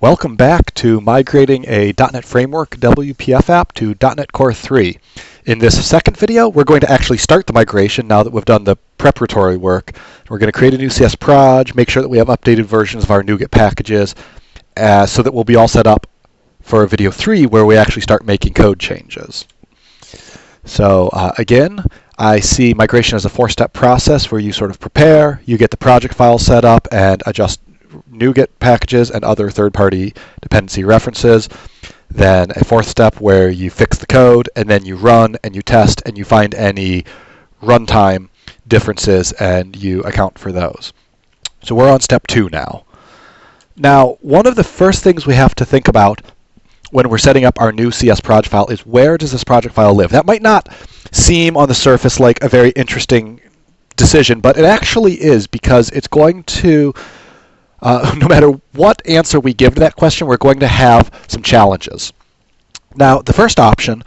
Welcome back to migrating a .NET Framework WPF app to .NET Core 3. In this second video, we're going to actually start the migration now that we've done the preparatory work. We're going to create a new CS proj, make sure that we have updated versions of our NuGet packages, uh, so that we'll be all set up for video 3 where we actually start making code changes. So uh, again, I see migration as a four-step process where you sort of prepare, you get the project file set up and adjust NuGet packages and other third-party dependency references. Then a fourth step where you fix the code and then you run and you test and you find any runtime differences and you account for those. So we're on step two now. Now, one of the first things we have to think about when we're setting up our new CS project file is where does this project file live? That might not seem on the surface like a very interesting decision, but it actually is because it's going to uh, no matter what answer we give to that question, we're going to have some challenges. Now, the first option,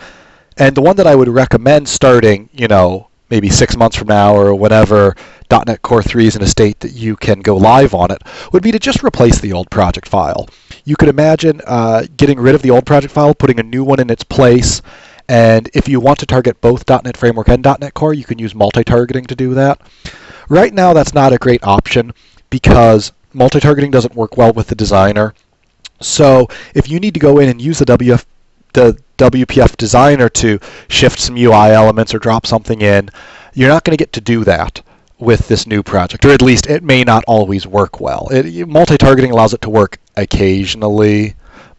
and the one that I would recommend starting, you know, maybe six months from now or whenever .NET Core 3 is in a state that you can go live on it, would be to just replace the old project file. You could imagine uh, getting rid of the old project file, putting a new one in its place, and if you want to target both .NET Framework and .NET Core, you can use multi-targeting to do that. Right now, that's not a great option because multi-targeting doesn't work well with the designer. So if you need to go in and use the WF, the WPF designer to shift some UI elements or drop something in, you're not going to get to do that with this new project, or at least it may not always work well. It, multi-targeting allows it to work occasionally,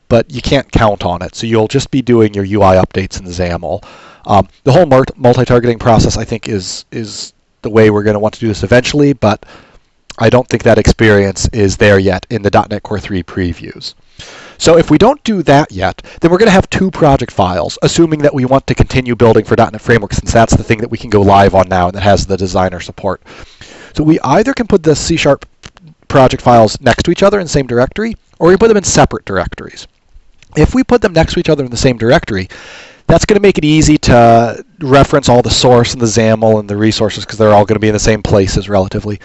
but you can't count on it. So you'll just be doing your UI updates in XAML. Um, the whole multi-targeting process, I think, is is the way we're going to want to do this eventually, but I don't think that experience is there yet in the .NET Core 3 previews. So if we don't do that yet, then we're going to have two project files, assuming that we want to continue building for .NET Framework, since that's the thing that we can go live on now and that has the designer support. So we either can put the C-sharp project files next to each other in the same directory, or we put them in separate directories. If we put them next to each other in the same directory, that's going to make it easy to reference all the source and the XAML and the resources because they're all going to be in the same places relatively.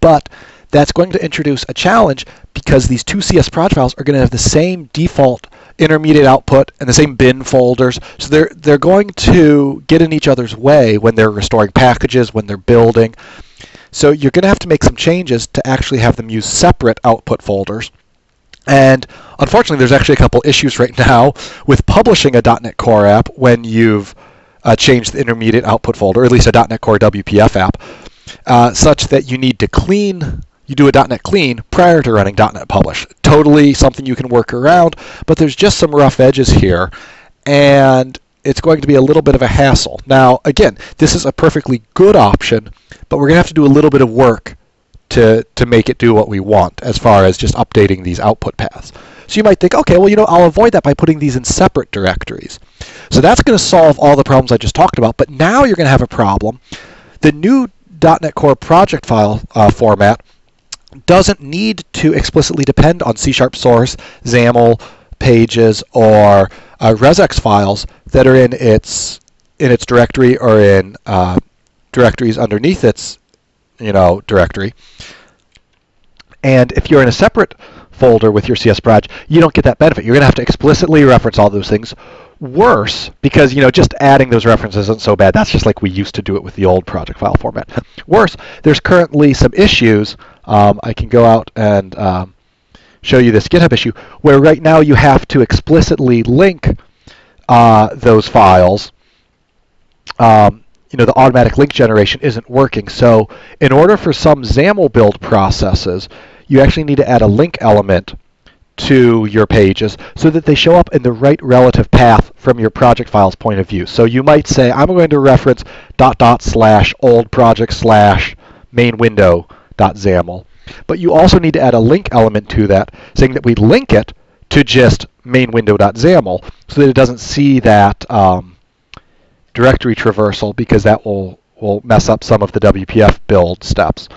But that's going to introduce a challenge because these two CS proj files are going to have the same default intermediate output and the same bin folders. So they're they're going to get in each other's way when they're restoring packages, when they're building. So you're going to have to make some changes to actually have them use separate output folders. And unfortunately, there's actually a couple issues right now with publishing a .NET Core app when you've uh, changed the intermediate output folder, or at least a .NET Core WPF app, uh, such that you need to clean, you do a .NET clean prior to running .NET Publish. Totally something you can work around, but there's just some rough edges here, and it's going to be a little bit of a hassle. Now, again, this is a perfectly good option, but we're going to have to do a little bit of work to, to make it do what we want as far as just updating these output paths. So you might think, okay, well, you know, I'll avoid that by putting these in separate directories. So that's going to solve all the problems I just talked about. But now you're going to have a problem. The new .NET Core project file uh, format doesn't need to explicitly depend on C-sharp source, XAML pages, or uh, files that are in its in its directory or in uh, directories underneath its you know, directory. And if you're in a separate folder with your CS proj, you don't get that benefit. You're going to have to explicitly reference all those things. Worse, because you know, just adding those references isn't so bad. That's just like we used to do it with the old project file format. Worse, there's currently some issues. Um, I can go out and um, show you this GitHub issue where right now you have to explicitly link uh, those files um, you know, the automatic link generation isn't working. So in order for some XAML build processes, you actually need to add a link element to your pages so that they show up in the right relative path from your project file's point of view. So you might say, I'm going to reference dot dot slash old project slash main window dot XAML. But you also need to add a link element to that saying that we link it to just main window dot XAML so that it doesn't see that um, directory traversal because that will, will mess up some of the WPF build steps.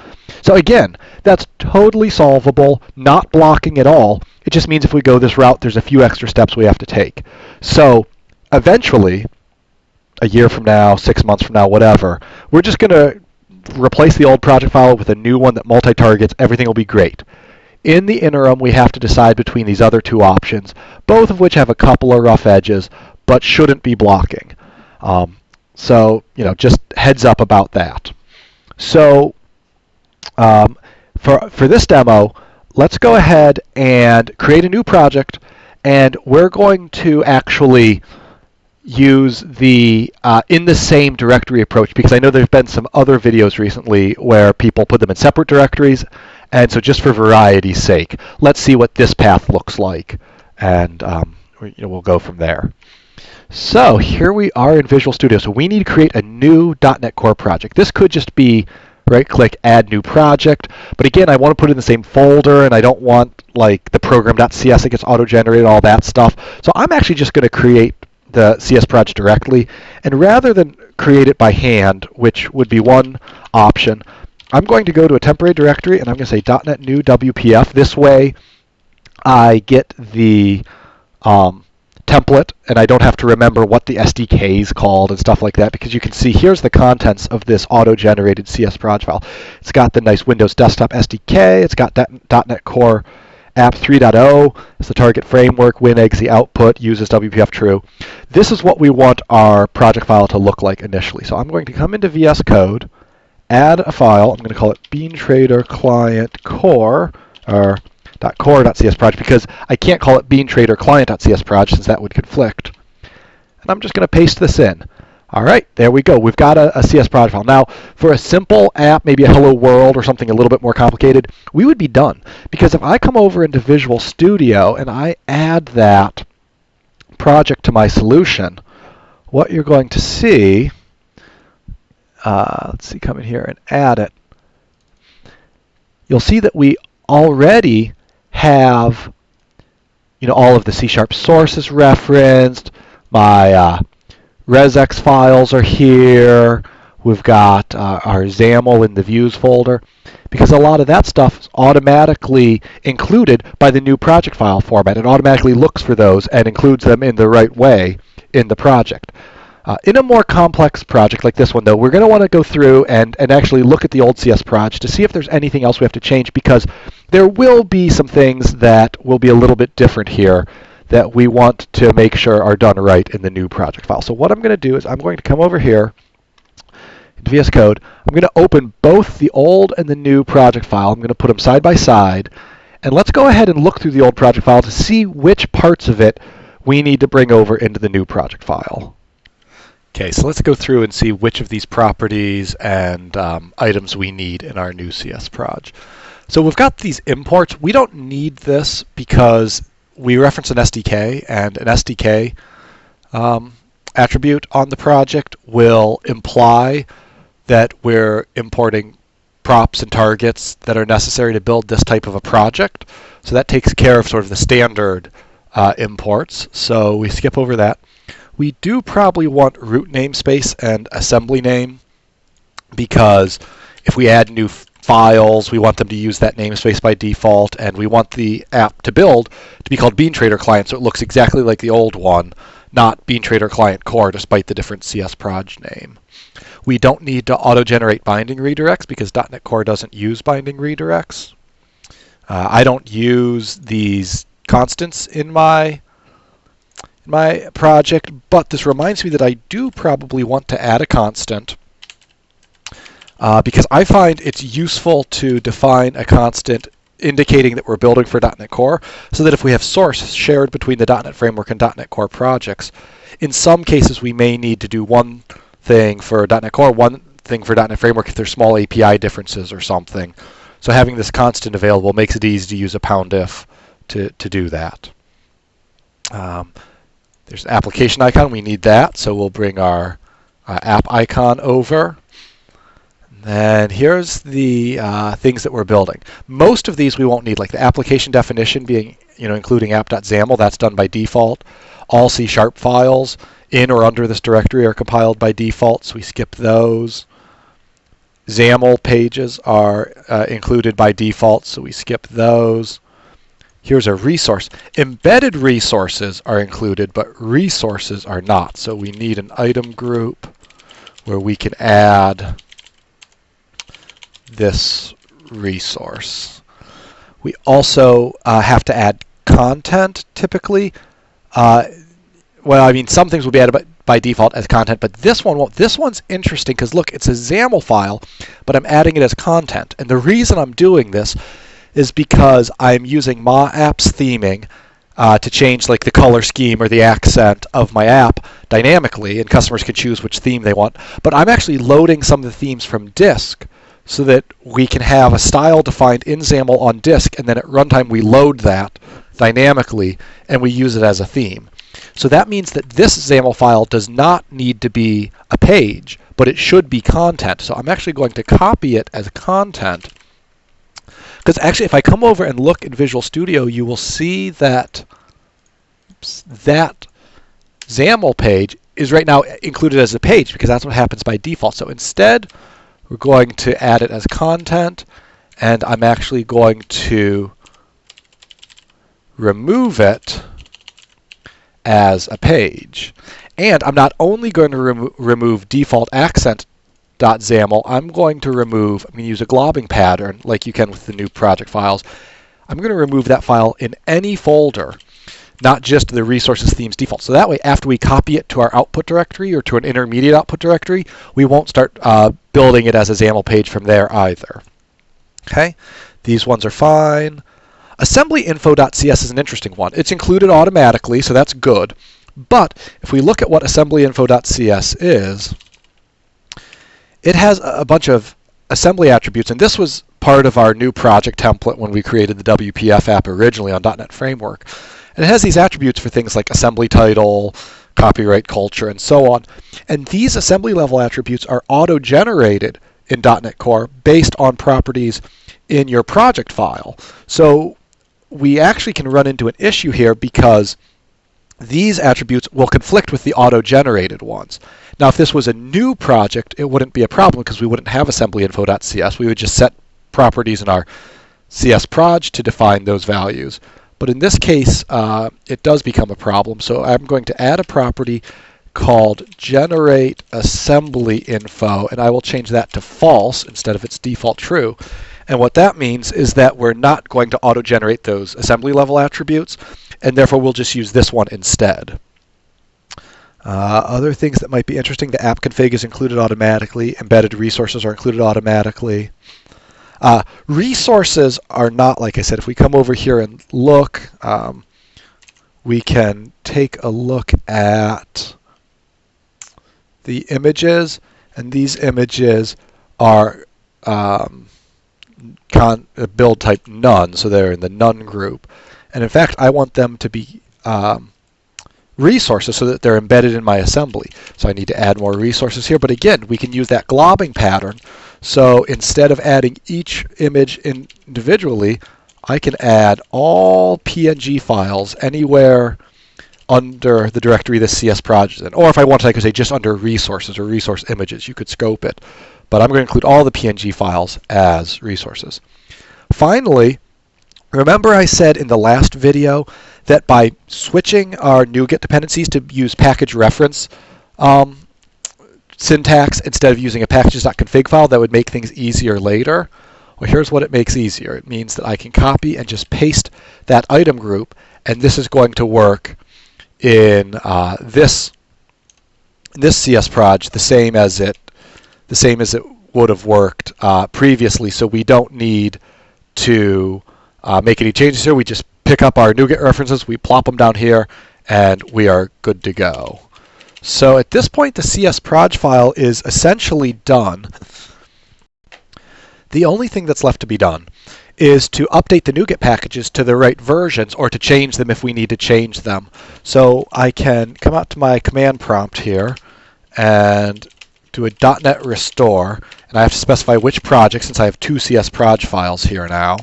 So again, that's totally solvable, not blocking at all. It just means if we go this route, there's a few extra steps we have to take. So eventually, a year from now, six months from now, whatever, we're just going to replace the old project file with a new one that multi-targets. Everything will be great. In the interim, we have to decide between these other two options, both of which have a couple of rough edges, but shouldn't be blocking. Um, so, you know, just heads up about that. So, um, for, for this demo, let's go ahead and create a new project, and we're going to actually use the uh, in the same directory approach because I know there's been some other videos recently where people put them in separate directories. And so just for variety's sake, let's see what this path looks like. And um, you know, we'll go from there. So here we are in Visual Studio. So we need to create a new .NET Core project. This could just be right-click, add new project. But again, I want to put it in the same folder, and I don't want like the program.cs that gets auto-generated, all that stuff. So I'm actually just going to create the CS project directly. And rather than create it by hand, which would be one option, I'm going to go to a temporary directory and I'm going to say .NET new WPF. This way I get the um, template and I don't have to remember what the SDK is called and stuff like that because you can see here's the contents of this auto-generated CS project file. It's got the nice Windows Desktop SDK. It's got .NET Core app 3.0 is the target framework, WinExe the output, uses WPF true. This is what we want our project file to look like initially. So I'm going to come into VS Code, add a file. I'm going to call it BeanTrader Client Core, or .core.cs project, because I can't call it BeanTrader Client.cs project since that would conflict. And I'm just going to paste this in. All right, there we go. We've got a, a, CS project file. Now, for a simple app, maybe a Hello World or something a little bit more complicated, we would be done. Because if I come over into Visual Studio and I add that project to my solution, what you're going to see, uh, let's see, come in here and add it. You'll see that we already have, you know, all of the C-sharp sources referenced, my uh, resx files are here. We've got uh, our XAML in the views folder because a lot of that stuff is automatically included by the new project file format. It automatically looks for those and includes them in the right way in the project. Uh, in a more complex project like this one, though, we're going to want to go through and, and actually look at the old CS project to see if there's anything else we have to change because there will be some things that will be a little bit different here that we want to make sure are done right in the new project file. So what I'm going to do is I'm going to come over here into VS Code. I'm going to open both the old and the new project file. I'm going to put them side by side. And let's go ahead and look through the old project file to see which parts of it we need to bring over into the new project file. Okay, so let's go through and see which of these properties and um, items we need in our new CS proj. So we've got these imports. We don't need this because we reference an SDK, and an SDK um, attribute on the project will imply that we're importing props and targets that are necessary to build this type of a project. So that takes care of sort of the standard uh, imports. So we skip over that. We do probably want root namespace and assembly name because if we add new files. We want them to use that namespace by default, and we want the app to build to be called BeanTrader Client, so it looks exactly like the old one, not BeanTrader Client Core, despite the different CS proj name. We don't need to auto-generate binding redirects because .NET Core doesn't use binding redirects. Uh, I don't use these constants in my my project, but this reminds me that I do probably want to add a constant uh, because I find it's useful to define a constant indicating that we're building for .NET Core so that if we have source shared between the .NET Framework and .NET Core projects, in some cases we may need to do one thing for .NET Core, one thing for .NET Framework if there's small API differences or something. So having this constant available makes it easy to use a pound if to, to do that. Um, there's an application icon, we need that, so we'll bring our uh, app icon over. And here's the uh, things that we're building. Most of these we won't need, like the application definition being, you know, including app.xaml, that's done by default. All C-sharp files in or under this directory are compiled by default, so we skip those. XAML pages are uh, included by default, so we skip those. Here's a resource. Embedded resources are included, but resources are not. So we need an item group where we can add this resource. We also uh, have to add content typically. Uh, well, I mean, some things will be added by, by default as content, but this one won't. This one's interesting because look, it's a XAML file, but I'm adding it as content. And the reason I'm doing this is because I'm using MahApps theming uh, to change like the color scheme or the accent of my app dynamically, and customers can choose which theme they want. But I'm actually loading some of the themes from disk so that we can have a style defined in XAML on disk, and then at runtime we load that dynamically and we use it as a theme. So that means that this XAML file does not need to be a page, but it should be content. So I'm actually going to copy it as content. Because actually, if I come over and look in Visual Studio, you will see that that XAML page is right now included as a page because that's what happens by default. So instead, we're going to add it as content, and I'm actually going to remove it as a page. And I'm not only going to remo remove default accent.xaml, I'm going to remove, I'm going to use a globbing pattern like you can with the new project files. I'm going to remove that file in any folder, not just the resources themes default. So that way, after we copy it to our output directory or to an intermediate output directory, we won't start uh, building it as a XAML page from there either. Okay, these ones are fine. Assemblyinfo.cs is an interesting one. It's included automatically, so that's good. But if we look at what assemblyinfo.cs is, it has a bunch of assembly attributes, and this was part of our new project template when we created the WPF app originally on .NET Framework. And it has these attributes for things like assembly title, copyright culture, and so on. And these assembly level attributes are auto-generated in .NET Core based on properties in your project file. So we actually can run into an issue here because these attributes will conflict with the auto-generated ones. Now, if this was a new project, it wouldn't be a problem because we wouldn't have assemblyinfo.cs. We would just set properties in our CS proj to define those values. But in this case, uh, it does become a problem. So I'm going to add a property called generate assembly info, and I will change that to false instead of its default true. And what that means is that we're not going to auto-generate those assembly level attributes, and therefore we'll just use this one instead. Uh, other things that might be interesting, the app config is included automatically, embedded resources are included automatically. Uh, resources are not, like I said, if we come over here and look, um, we can take a look at the images, and these images are um, uh, build type none, so they're in the none group. And in fact, I want them to be um, resources so that they're embedded in my assembly. So I need to add more resources here. But again, we can use that globbing pattern. So instead of adding each image individually, I can add all PNG files anywhere under the directory the CS project in. Or if I wanted, I could say just under resources or resource images. You could scope it but I'm going to include all the PNG files as resources. Finally, remember I said in the last video that by switching our NuGet dependencies to use package reference um, syntax instead of using a packages.config file, that would make things easier later. Well, here's what it makes easier. It means that I can copy and just paste that item group, and this is going to work in uh, this this CS proj the same as it the same as it would have worked uh, previously. So we don't need to uh, make any changes here. We just pick up our NuGet references, we plop them down here, and we are good to go. So at this point, the CSProj file is essentially done. The only thing that's left to be done is to update the NuGet packages to the right versions or to change them if we need to change them. So I can come out to my command prompt here and do a .NET restore, and I have to specify which project since I have two CSProj files here now.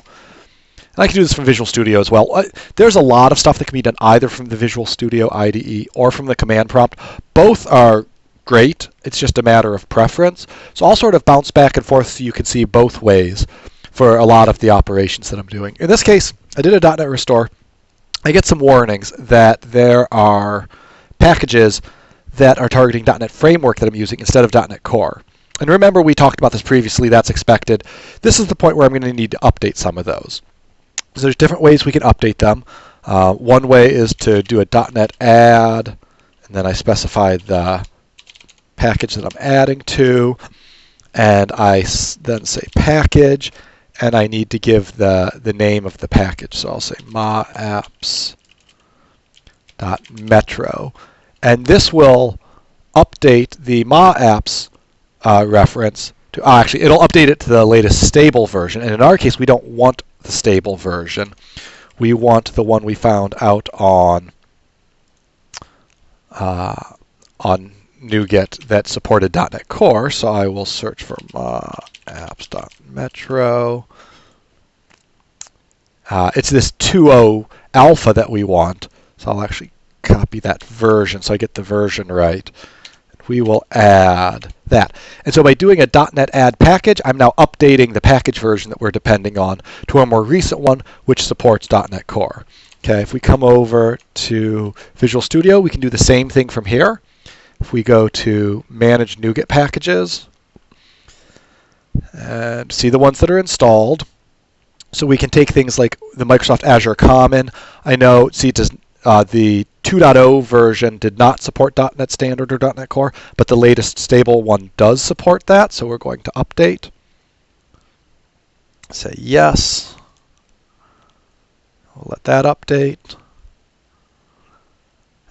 And I can do this from Visual Studio as well. Uh, there's a lot of stuff that can be done either from the Visual Studio IDE or from the command prompt. Both are great. It's just a matter of preference. So I'll sort of bounce back and forth so you can see both ways for a lot of the operations that I'm doing. In this case, I did a .NET restore. I get some warnings that there are packages that are targeting .NET Framework that I'm using instead of .NET Core. And remember, we talked about this previously, that's expected. This is the point where I'm going to need to update some of those. So there's different ways we can update them. Uh, one way is to do a .NET add, and then I specify the package that I'm adding to, and I then say package, and I need to give the, the name of the package. So I'll say MahApps.Metro. And this will update the maapps uh, reference to, uh, actually, it'll update it to the latest stable version. And in our case, we don't want the stable version. We want the one we found out on uh, on NuGet that supported .NET Core. So I will search for apps.metro. Uh, it's this 2.0 alpha that we want. So I'll actually copy that version so I get the version right. We will add that. And so by doing a .NET add package, I'm now updating the package version that we're depending on to a more recent one, which supports .NET Core. Okay, if we come over to Visual Studio, we can do the same thing from here. If we go to Manage NuGet Packages, and see the ones that are installed. So we can take things like the Microsoft Azure Common. I know, see, does, uh, the 2.0 version did not support .NET Standard or .NET Core, but the latest stable one does support that, so we're going to update. Say yes. We'll let that update.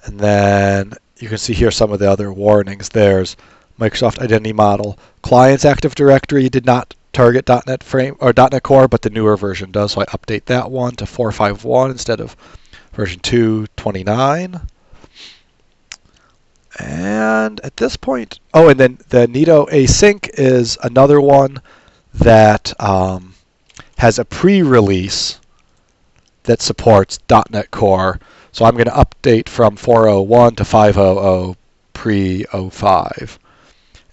And then you can see here some of the other warnings. There's Microsoft Identity Model. Clients Active Directory did not target .NET Frame or .NET Core, but the newer version does. So I update that one to 451 instead of version 229. And at this point, oh, and then the Nito Async is another one that um, has a pre-release that supports .NET Core. So I'm going to update from 401 to 500 pre-05.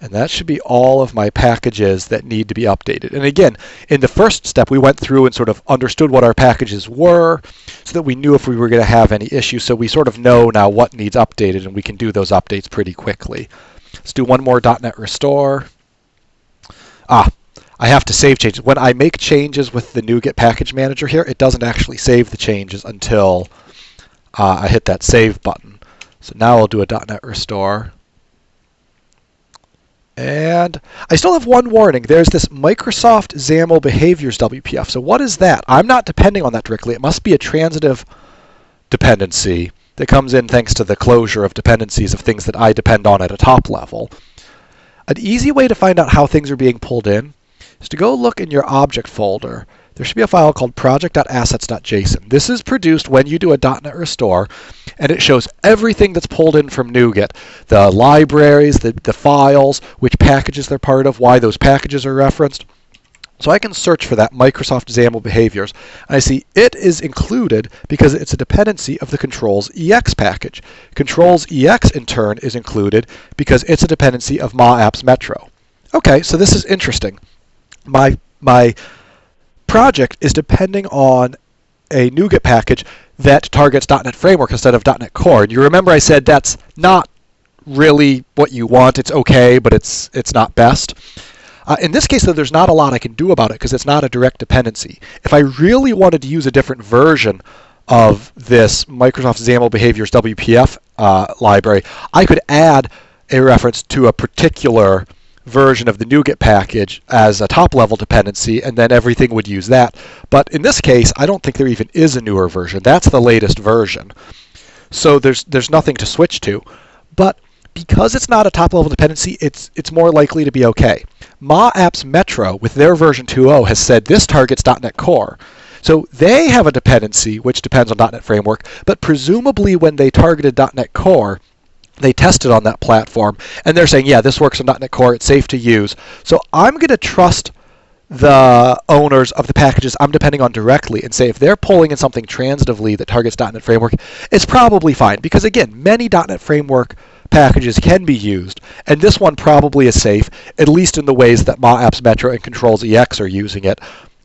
And that should be all of my packages that need to be updated. And again, in the first step, we went through and sort of understood what our packages were so that we knew if we were going to have any issues. So we sort of know now what needs updated, and we can do those updates pretty quickly. Let's do one more .NET Restore. Ah, I have to save changes. When I make changes with the NuGet package manager here, it doesn't actually save the changes until uh, I hit that save button. So now I'll do a .NET Restore. And I still have one warning. There's this Microsoft XAML behaviors WPF. So what is that? I'm not depending on that directly. It must be a transitive dependency that comes in thanks to the closure of dependencies of things that I depend on at a top level. An easy way to find out how things are being pulled in is to go look in your object folder there should be a file called project.assets.json. This is produced when you do a .NET restore, and it shows everything that's pulled in from NuGet, the libraries, the, the files, which packages they're part of, why those packages are referenced. So I can search for that Microsoft XAML behaviors, and I see it is included because it's a dependency of the ControlzEx package. ControlzEx in turn is included because it's a dependency of MahApps Metro. Okay, so this is interesting. My my project is depending on a NuGet package that targets .NET Framework instead of .NET Core. And you remember I said that's not really what you want. It's okay, but it's it's not best. Uh, in this case, though, there's not a lot I can do about it because it's not a direct dependency. If I really wanted to use a different version of this Microsoft XAML Behaviors WPF uh, library, I could add a reference to a particular version of the NuGet package as a top level dependency, and then everything would use that. But in this case, I don't think there even is a newer version. That's the latest version. So there's there's nothing to switch to. But because it's not a top level dependency, it's it's more likely to be okay. MahApps Metro with their version 2.0 has said this targets .NET Core. So they have a dependency which depends on .NET Framework, but presumably when they targeted .NET Core, they tested on that platform and they're saying, yeah, this works on .NET Core, it's safe to use. So I'm going to trust the owners of the packages I'm depending on directly and say if they're pulling in something transitively that targets .NET Framework, it's probably fine. Because again, many .NET Framework packages can be used, and this one probably is safe, at least in the ways that MahApps Metro and ControlzEx are using it.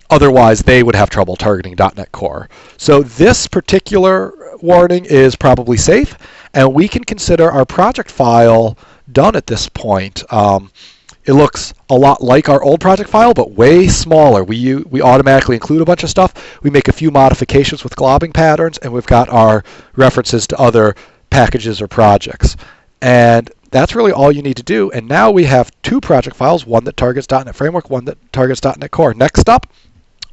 Otherwise, they would have trouble targeting .NET Core. So this particular warning is probably safe, and we can consider our project file done at this point. Um, it looks a lot like our old project file, but way smaller. We, we automatically include a bunch of stuff. We make a few modifications with globbing patterns, and we've got our references to other packages or projects. And that's really all you need to do. And now we have two project files, one that targets .NET Framework, one that targets .NET Core. Next up,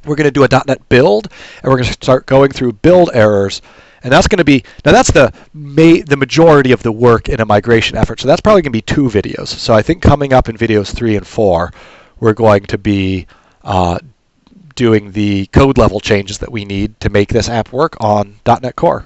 we're going to do a .NET build, and we're going to start going through build errors. And that's going to be, now that's the, ma the majority of the work in a migration effort. So that's probably going to be two videos. So I think coming up in videos three and four, we're going to be uh, doing the code level changes that we need to make this app work on .NET Core.